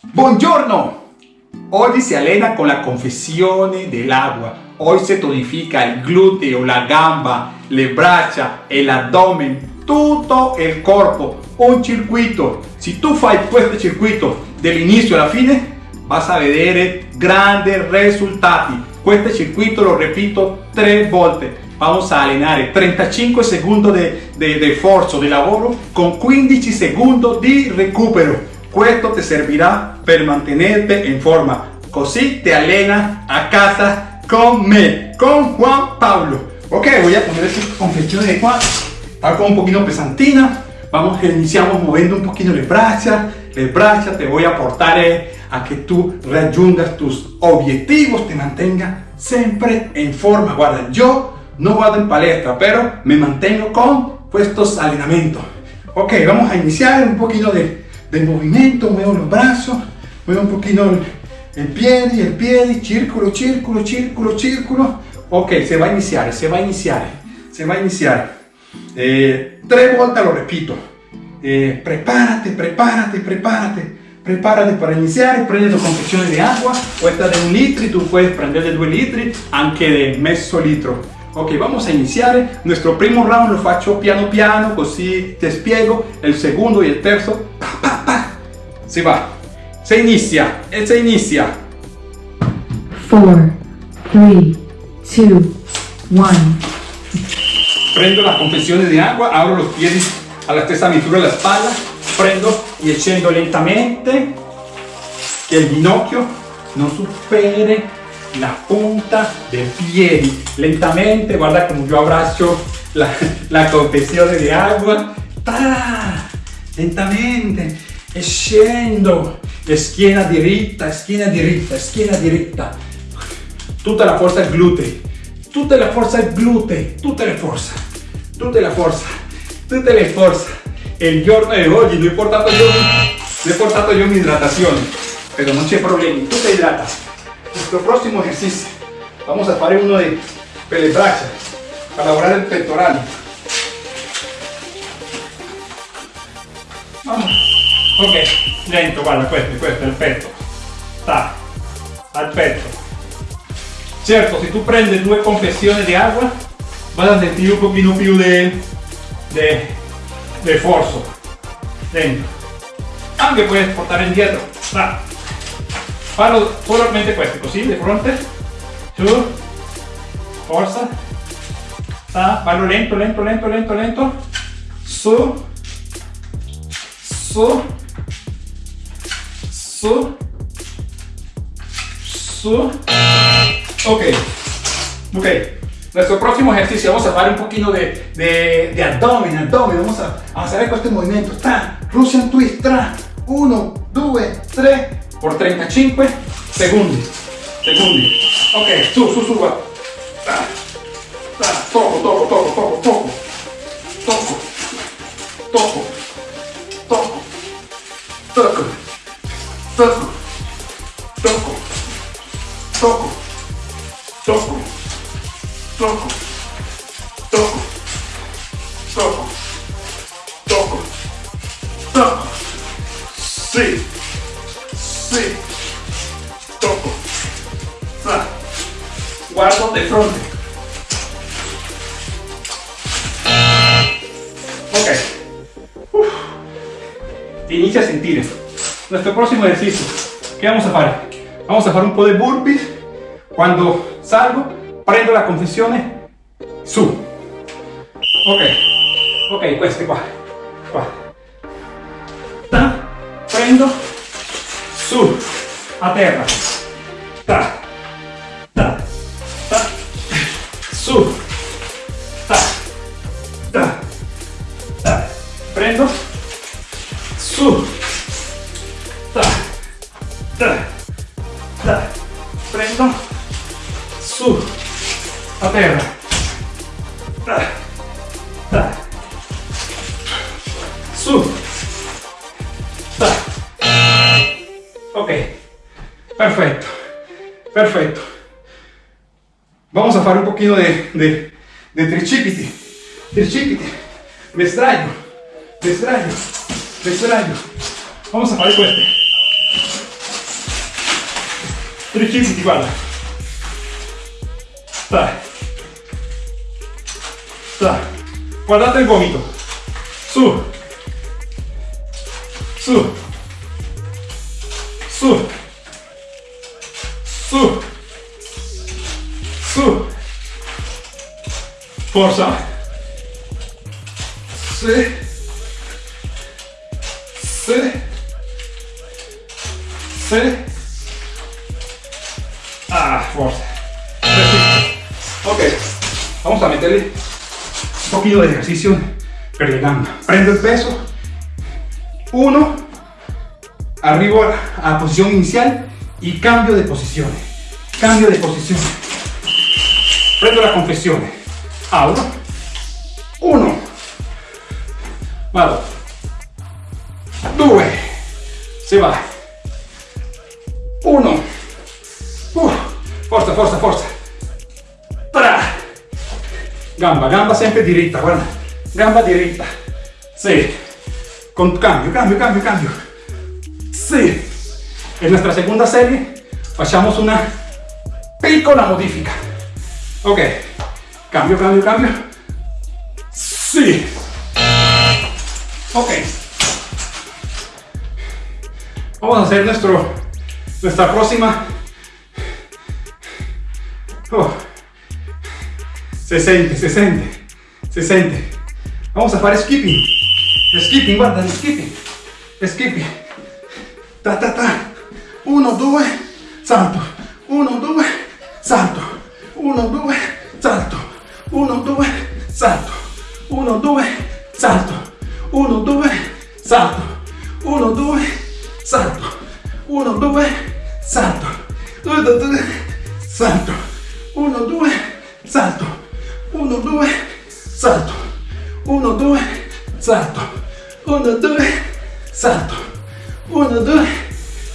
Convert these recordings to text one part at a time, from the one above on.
Buongiorno! Oggi si allena con la confessione dell'acqua. Hoy se tonifica il gluteo, la gamba, le braccia, el abdomen, tutto il corpo. Un circuito. Si tu fai questo circuito dall'inizio alla fine, vas a vedere grandi risultati. Questo circuito lo repito tre volte. Vamos a allenare 35 secondi di forza di lavoro con 15 secondi di recupero. Questo ti servirà per mantenerte in forma. Così te allena a casa con me, con Juan Pablo. Ok, voy a poner esta confección de Juan. Como un poquito pesantina. Vamos, iniciamos moviendo un poquito las brazas. Las brazas te voy a aportar eh, a que tú reayundas tus objetivos, te mantenga siempre en forma. Guarda, yo no vado en palestra, pero me mantengo con estos entrenamientos. Ok, vamos a iniciar un poquito de, de movimiento, muevo los brazos, muevo un poquito el, el pie, el pie, círculo, círculo, círculo, círculo. Ok, se va a iniciar, se va a iniciar, se va a iniciar. Eh, tres vueltas lo repito. Eh, prepárate, prepárate, prepárate. Prepárate para iniciar, prende tu confecciones de agua, esta de un litro y tú puedes prender de 2 litri, anche de mezzo litro. Ok, vamos a iniciar. Nuestro primo round lo faccio piano piano, così te spiego. El segundo y el terzo. Si va. Se inicia, e se inicia. 4, 3, 2, 1. Prendo las confecciones de agua, abro los pies a la stessa misura de la espalda, prendo y scendo lentamente que el ginocchio no supere la punta del pie. Lentamente, guarda como yo abrazo la, la de agua. ¡Ta! Lentamente, e scendo e schiena diritta, schiena diritta, schiena diritta tutta la forza glutei tutta la forza glutei tutta la forza tutta la forza tutta la forza e il giorno di oggi l'ho portato io l'ho portato io in idratazione però non c'è problema tu ti idrata nuestro prossimo esercizio vamos a fare uno di pelle braccia per lavorare il vamos. Ok, lento, guarda, questo, questo il petto. Sta, al petto. Certo, si tu prendi due confessioni di acqua, vas a sentire un pochino più di, di, forza. Dentro. Anche puoi portare indietro. Sta. Fallo solamente questo, così, di fronte. Su. Forza. Sta. Fallo lento, lento, lento, lento, lento. Su. Su. Su. Su. Ok. Ok. Nuestro próximo ejercicio, vamos a hacer un poquito de, de, de abdomen, abdomen. Vamos a, a hacer este movimiento. Tra, Russian twist, tra. 1, 2, 3, por 35 secondi. Secondi. Ok, su, su, su, guarda. Tra, tra, toco, toco, toco, toco, toco. Toco. Toco. Toco. La confessione, su. Ok. Ok, queste qua. Qua. Ta. Prendo. Su. A terra. Ta. Ta. Ta. Su. Poquito de, de, de tricipiti. Tricipiti. Me extraño. Me extraño. Me extraño. Vamos a hacer este. Tricipiti, guarda. Dai. Dai. Guardate il gomito. Su. Su. Forza. Sì. Sì. Sì. Ah, fuerza. Ok, vamos a meterle un poquito de ejercicio gambe. Prendo el peso. Uno. Arriba a posición inicial y cambio de posición. Cambio de posición. Prendo la compressione. Abro. Uno. Vado. Due. Se va. Uno. Uh, forza, forza, forza. Tra. Gamba, gamba sempre diritta, guarda. Gamba diritta. Sì. Con cambio, cambio, cambio, cambio. Sì. En nuestra segunda serie facciamo una piccola modifica. Ok. Cambio, cambio, cambio. Sí. Ok. Vamos a hacer nuestro, nuestra próxima. Oh. Se siente, se siente, se siente. Vamos a hacer skipping. Skipping, guarda, skipping. Skipping. Ta ta ta. Uno, due, salto. Uno, due, salto. Uno, due, salto. Uno, due, salto. Uno, due, salto. Uno, due, salto. Uno, due, salto. Uno, due, salto. Uno, due, salto. Uno, due, salto. Uno, due, salto. Uno, due, salto. Uno, due, salto. Uno, due,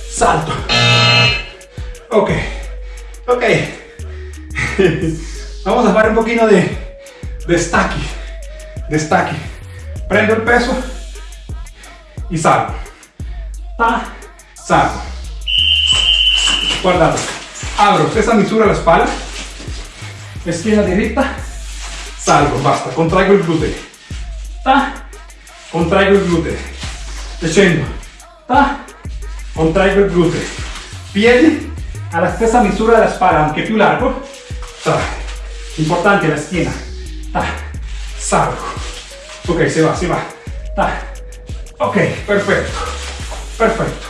salto. Ok, ok. Vamos a hacer un poquito de, de stacking. De stacking. Prendo el peso y salgo. Ta, salgo. Guardado. Abro esa misura la espalda. Esquina derecha. Salgo, basta. Contraigo el glúteo. Ta, contraigo el glúteo. Descendo. Ta, contraigo el glúteo. Piedi a la stessa misura della spalla, anche più largo. Ta. Importante la. Ta. Salgo. Ok, se va, se va. Ta. Ok, perfecto. Perfecto.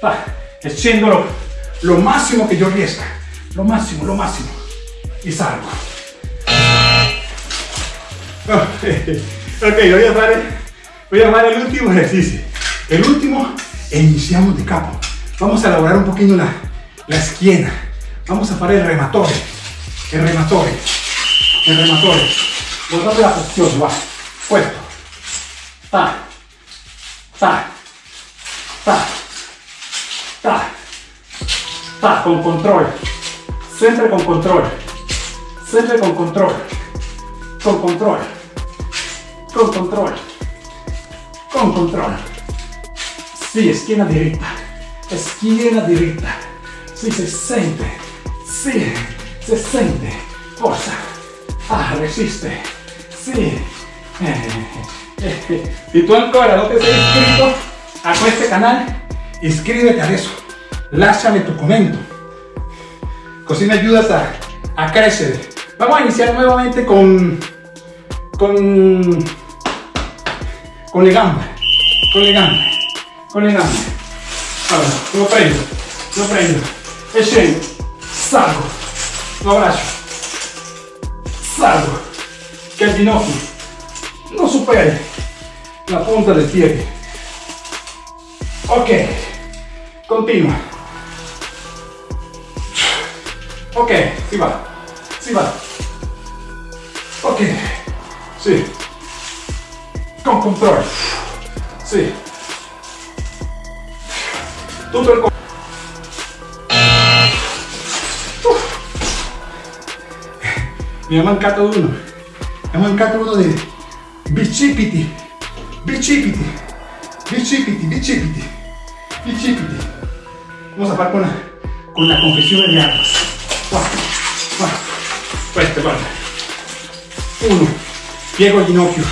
Ta. Lo, máximo que yo riesca. Lo máximo, lo máximo. Y salgo. Ok, voy a hacer, voy a hacer el último ejercicio. El último, e iniciamos de capo. Vamos a elaborar un poquito la, la esquina. Vamos a hacer el rematore. El rematore. El rematore. Guardate la posición, va. Puesto. Ta. Ta. Ta. Ta. Ta. Con control. Siempre con control. Siempre con control. Con control. Con control. Con control. Sí, esquina derecha. Esquina derecha. Sí, se siente. Sí, se siente. Forza. Ah, resiste. Sí. Si tú ancora no te sei inscrito a este canal, inscríbete a eso. Lasciami tu commento. Così me ayudas a, crecer. Vamos a iniciar nuevamente con con con le gambe. Con le gambe. Con le gambe. Allora, lo prendo. Lo prendo. E scendo. Salgo. Lo abbraccio. Salgo. Que el ginocchio no supere la punta del pie. Ok. Continua. Ok, si va. Si va. Ok. Sí. Con control. Sí. Tutto il corpo. me llaman Cato 1, me llaman Cato 1 de Bichipiti, Bichipiti, Bichipiti, Bichipiti, Bichipiti. Vamos a parar con la, con la confesión de armas. Fuerte, guarda. Uno, piego ginocchio,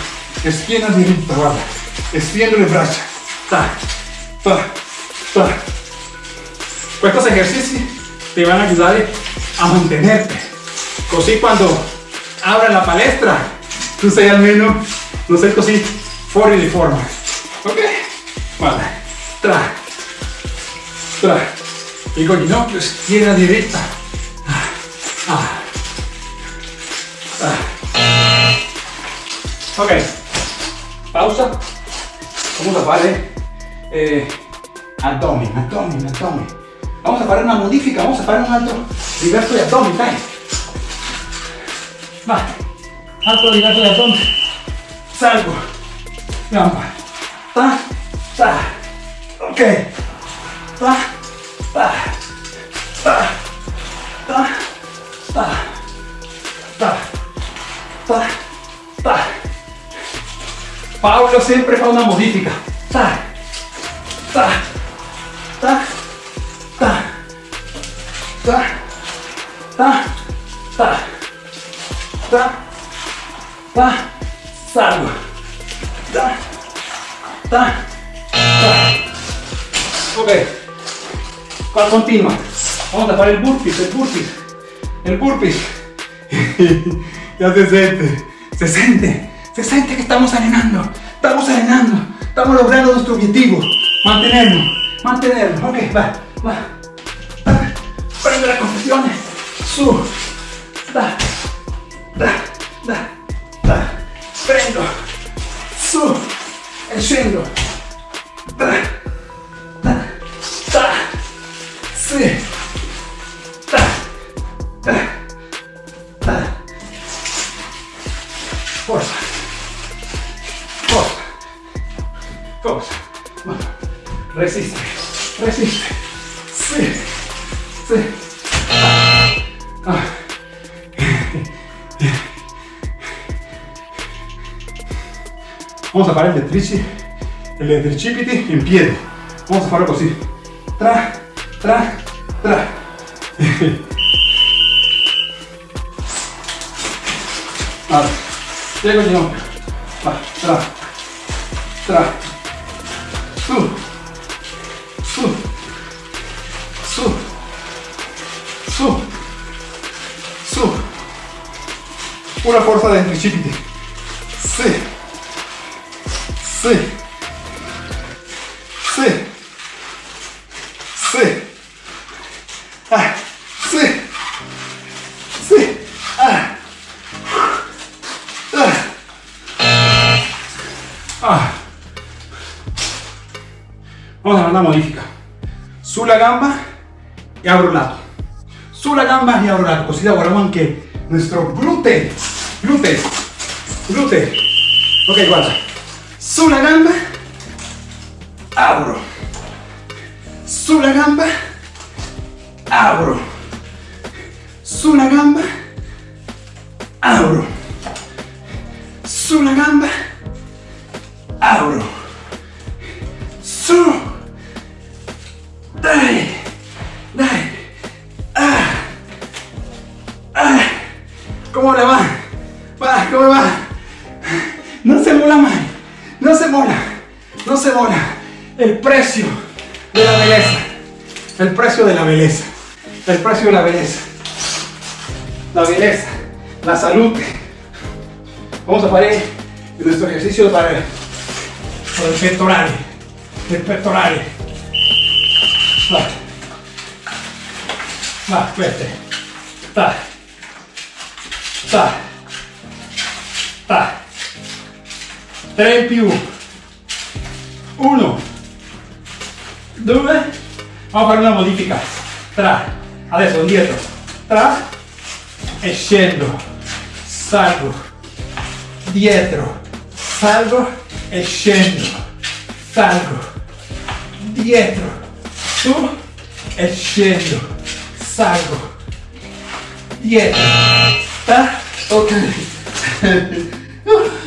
esquina diritta, guarda, estiendo le braccia, ta, ta, ta. Estos ejercicios te van a ayudar a mantenerte. Così cuando abra la palestra, tú sei almeno, no sei così fuori di forma. Ok? Guarda. Tra, tra. Piego il ginocchio, diritta. Ah, ah. Ah. Ok, pausa. Vamos a fare eh, abdomen, abdomen, abdomen. Vamos a fare una modifica, vamos a fare un altro diverso di abdomen, dai. Va, altro diverso di abdomen. Salgo, gamba, ta, ta, ok, ta, ta, ta, ta, ta, ta, ta, ta. Paolo sempre fa una modifica. Ta, ta, ta, ta, ta, ta, ta, ta, ta, salgo. Ta, ta, ta. Ok. Qua continua. Vamos a fare il burpees, il burpees, il burpees. ya se siente, se siente, se siente que estamos arenando, estamos arenando, estamos logrando nuestro objetivo, mantenernos, mantenernos, ok, va, va, prende la confesión, su, da, da, da, da, prendo, su, e scendo, da, da, da, sì, da, da, da, forza, forza, forza, Vamos. resiste, resiste, sí, sí, Vamos a fare il trici, il tricipiti in piedi. Vamos a farlo così. Tra, tra, tra. Allora, piego ginocchio. Va, tra, tra, su, su, su, su, su. Una forza dei tricipiti. sí. Ah, ah. Ah. Vamos a la banda modifica. Su la gamba y abro lato. Su la gamba y abro lato. Così lavoriamo que nuestro glúteo, glúteo, glúteo. Ok, guarda. Su la gamba Apro. Sulla gamba. Apro. Sulla gamba. Apro. Sulla gamba. Apro. Su. Dai. Dai. Ah. Ah. ¿Cómo le va? Va, ¿cómo va? No se mola más. No se mola. No se mola. El precio de la belleza. El precio de la belleza. El precio de la belleza. La belleza. La salud. Vamos a parar nuestro ejercicio para el, para el pectoral. El pectoral. Va. Va, fuerte. Ta. 3 più. 1. 2. Vamos a fare una modifica. Tra. Adesso indietro. Tra. E scendo. Salgo. Dietro. Salgo e scendo. Salgo. Dietro. Su. E scendo. Salgo. Dietro. Ta. Ok.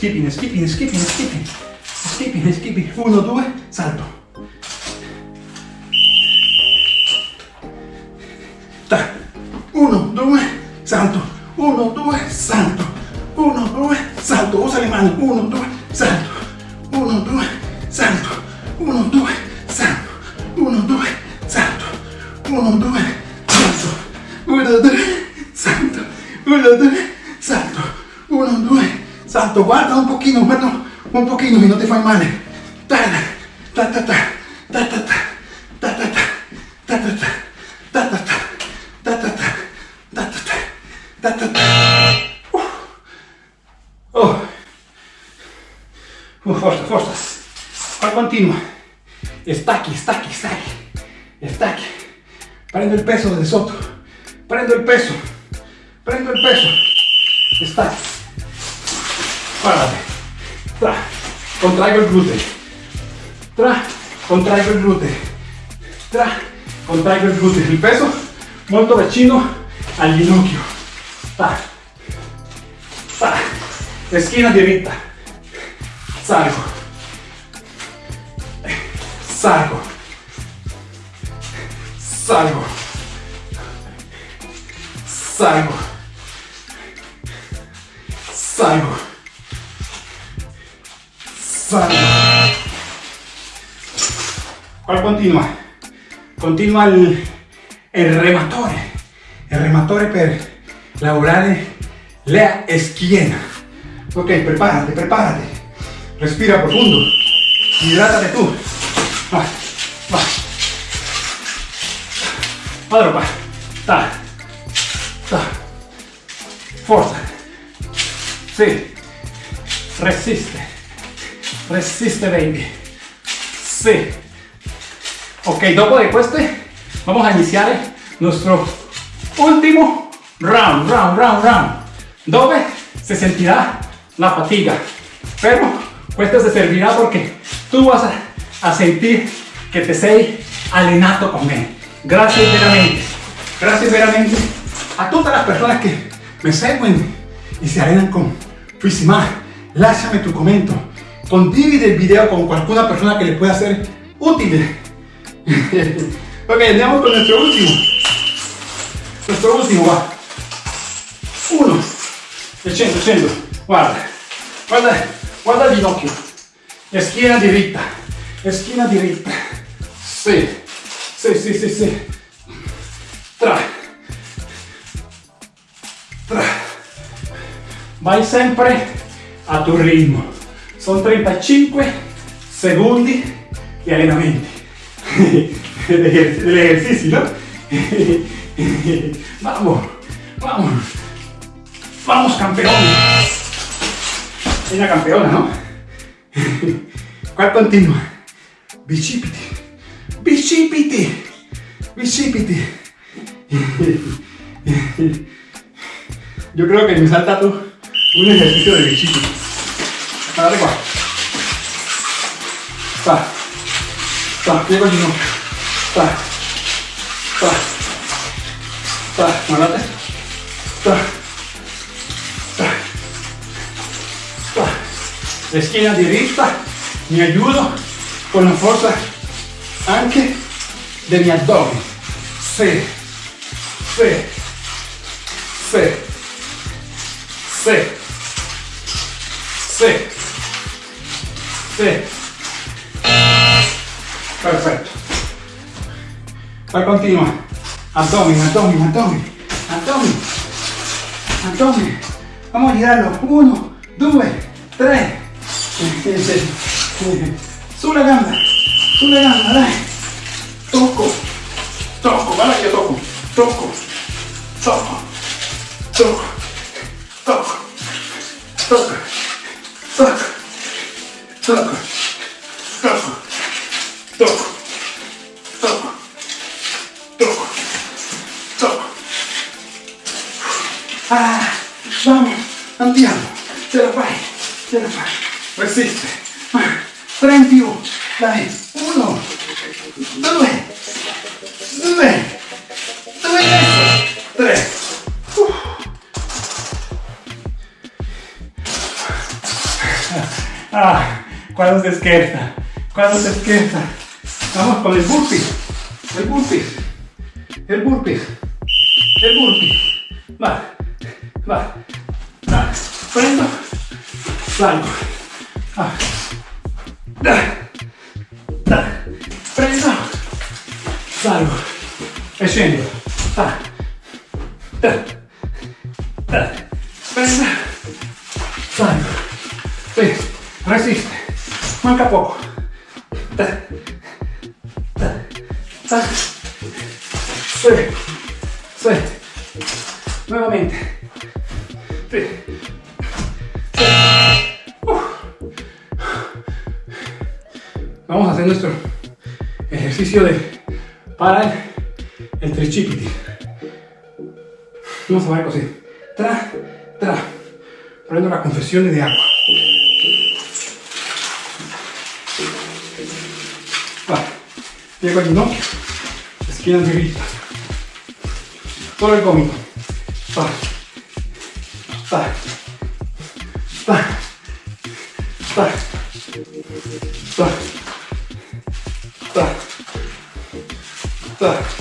Skipping, skipping, skipping, skipping. Skipping, skipping. Uno, due. salto. Ta. Uno, due, salto. Uno, due, salto. Uno, due, salto. Usa le mani. Uno, due, un pochino y no te fai male. Ta, ta, ta, ta, ta, ta, ta, ta, ta, ta, ta, ta, ta, ta, ta, ta, ta, ta, ta. Oh. Uh. Prendo il peso de sotto. Prendo il peso. Prendo il peso. Stacchi. Guardate. Contraigo el glúteo. Tra, contraigo el glúteo. Tra, contraigo el glúteo. El peso, monto de chino al ginocchio. Ta, ta. Esquina derecha. Salgo. Salgo. Salgo. Qual continua? Continua il, il rematore. Il rematore per lavorare la schiena. Ok, prepárate, prepárate. Respira profundo. Hidrátate tú. Va, va. Padre, pa. Ta. Ta. Forza. Sí. Resiste. Resiste, baby. Sí. Ok, dopo de este, vamos a iniciar nuestro último round, round, round, round. Dove se sentirá la fatiga. Pero esto se servirá porque tú vas a, sentir que te sei allenato con él. Gracias veramente. Gracias veramente a todas las personas que me seguen y se allenan con Fisima. Lasciami tu comentario. Condivide el video con cualquiera persona que le pueda ser útil. ok, andamos con nuestro último. Nuestro último va. Uno. Scendo, scendo. Guarda. Guarda, guarda il ginocchio. E schiena diritta. E schiena diritta. Sì. Sì, sì, sì, sì. Tra. Tra. Vai sempre a tu ritmo. Sono 35 secondi di allenamenti. Degli esercizi, no? Vamos, vamos. Vamos, campeón. Una campeona, no? Qua continua. Bicipiti. Bicipiti. Bicipiti. Yo creo que me salta tú un ejercicio de bicipiti arriba. Ta. Ta, llego yo. Ta. Ta. Ta, muérate. Ta. Ta. Ta. Esquina directa. Me ayudo con la fuerza anche de mi abdomen. Se. Se. Se. Se. Se. Perfecto. Va a continuar. Abdomen, abdomen, abdomen, abdomen, abdomen. Vamos a girarlo. Uno, dos, tres. Sube la gamba, sube la gamba, dale. Toco, toco, vale, yo toco, toco, toco, toco, toco, toco, toco. Tocco. Tocco. Tocco. Tocco. Tocco. Tocco. Ah, vamos, andiamo. Ce la fai. Ce la fai. Resiste. Tre in più. Dai. Uno. Due. Due. Due. Tre. Uh. Ah, quando si scherza cuando se despierta. Vamos con el burpee. El burpee. El burpee. El burpee. Va. Va. Va. Prendo. Salgo. Ah. Da. Da. Prendo. Salgo. E scendo. Ah. Da. Da. Prendo. Salgo. Sì. Resiste. Manca poco. Sì. Sì. Nuevamente. Vamos a hacer nuestro ejercicio de para el trichipiti. Vamos a ver così. Tra, tra. Prendo la confesión de agua. Diego Lindón, esquina de grita. Solo el cómico. Pa. Pa. Pa. Pa. Pa. Pa. pa.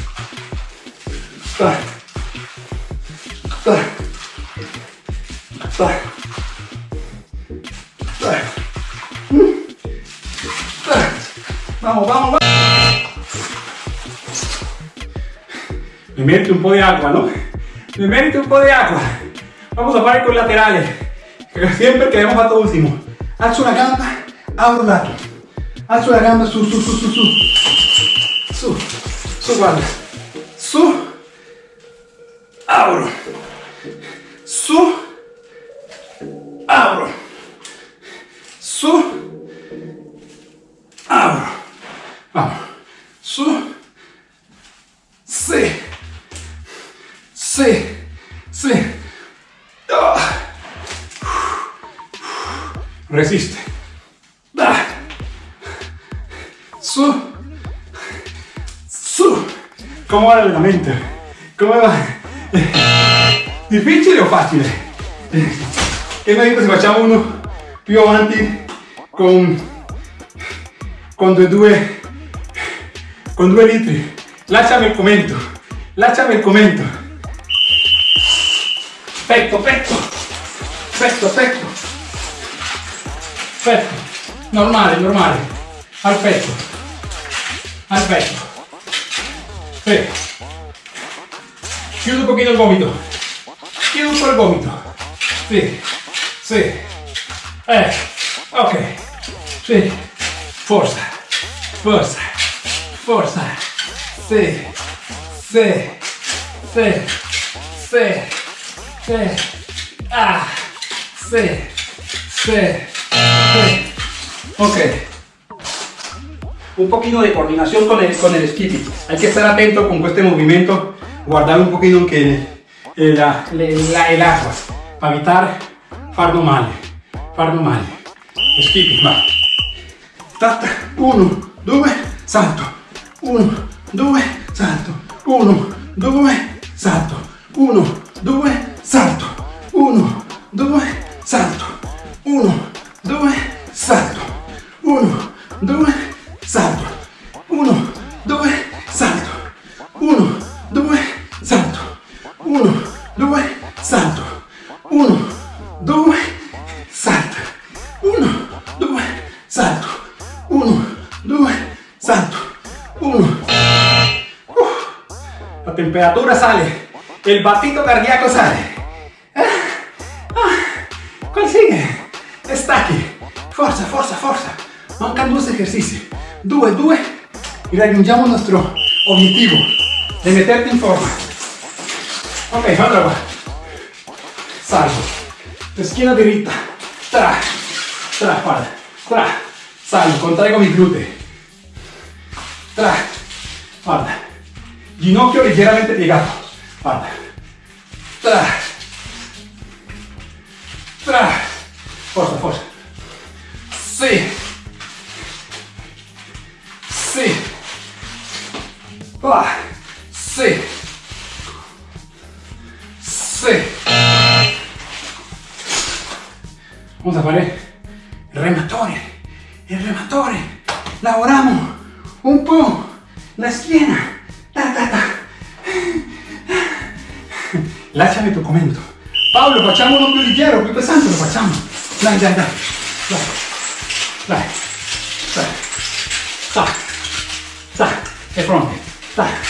Mete un po' de agua, ¿no? Me mete un po' de agua. Vamos a parar con laterales. Siempre quedamos a todo último. Alzo una gamba, abro lato. Alzo la gamba, su, su, su, su, su. Su, su, guarda. Su, abro. Su, abro. Su, abro. Vamos. Su, sí. Sí, sí. Ah. Resiste. Su. Su. ¿Cómo va la mente? ¿Cómo va? Difficile o facile? Che noi se facciamo uno più avanti con, con due, con due litri. Lasciami il commento. Lasciami il commento. Petto, petto, petto, petto, petto, normale, normale, al petto, al petto, sì. chiudo un pochino il gomito, chiudo un po' il gomito, sì, sì, eh, ok, sì, forza, forza, forza, sì, sì, sì, sì, Ah. Sí. Sí. Ok. Un poquito de coordinación con el, con el skipping. Hay que estar atento con este movimiento. Guardar un poquito que el, la, el agua. Para evitar fardo male. Fardo male. Skipping, va. Tata. Uno, due, salto. Uno, due, salto. Uno, due, salto. Uno, due, salto, 1, 2, salto, 1, 2, salto, 1, 2, salto, 1, 2, salto, 1, 2, salto, 1, 2, salto, 1, 2, salto, 1, 2, salto, 1, 2, salto, 1. La temperatura sale, el batito cardíaco sale. Stacchi, forza, forza, forza, mancan dos ejercicios, due, due, y raggiungiamo il nostro obiettivo de meterte in forma. Ok, otra va. Salgo, esquina dritta, tra, tra, guarda, tra, salgo, contraigo mi glúteo, tra, guarda, ginocchio leggermente piegato, guarda, tra, tra, Forza, forza. Sì. Sì. Va. Sì. Sì. Vamos a fare il rematore. Il rematore. lavoramos un po' la schiena. Ta, ta, ta. Lasciami tu commento. Paolo, facciamolo più leggero, più pesante lo facciamo. Dai, dai, dai. Dai. Dai. Dai. Dai. Dai. E pronto. Dai. Dai.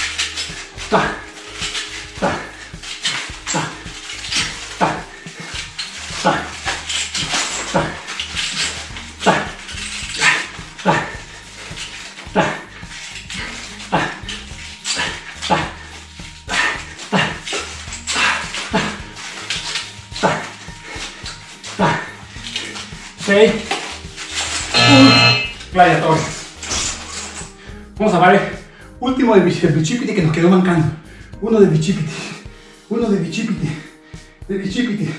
el bichipiti que nos quedó mancando. Uno de bichipiti, uno de bichipiti, de bichipiti.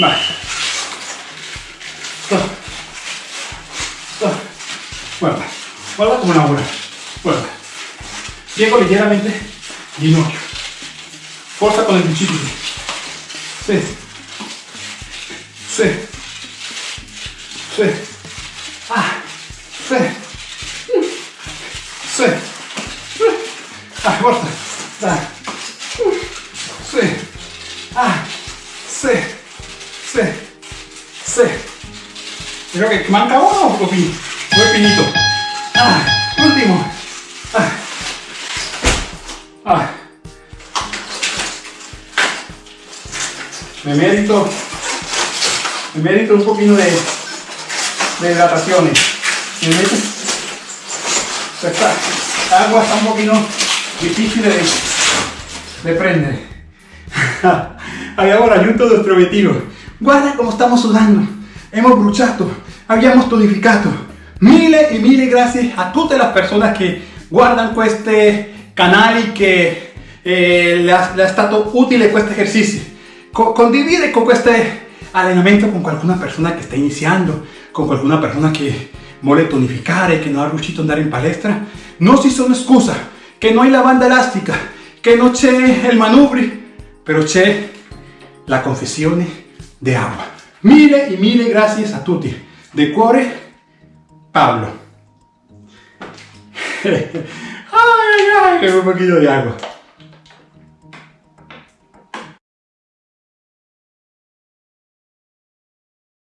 Vale. Vuelva. Vuelva como una bola. Vuelva. Llego ligeramente. Ginocchio. Fuerza con el bichipiti. Sí. Manca uno o. Muy finito. Ah, último. Ah. Ah. Me merito. Me merito un poquito de, de hidrataciones. Me merito. Esta agua está un poquito difícil de, de prendere. Abbiamo raggiunto il nostro obiettivo. Guarda come stiamo sudando. Hemos bruciato, abbiamo tonificato. Mille e mille grazie a tutte le persone che guardano questi canali che eh, le, ha, è stato utile questo esercizio. Co- condivide con questo allenamento con qualcuna persona che sta iniziando, con qualcuna persona che vuole tonificare, che non è riuscito ad andare in palestra. Non si sono scusa, che non hai la banda elastica, che non c'è il manubri, però c'è la confessione di acqua. Mille e mille grazie a tutti. De cuore, Pablo. ay, ay, un poquito de agua.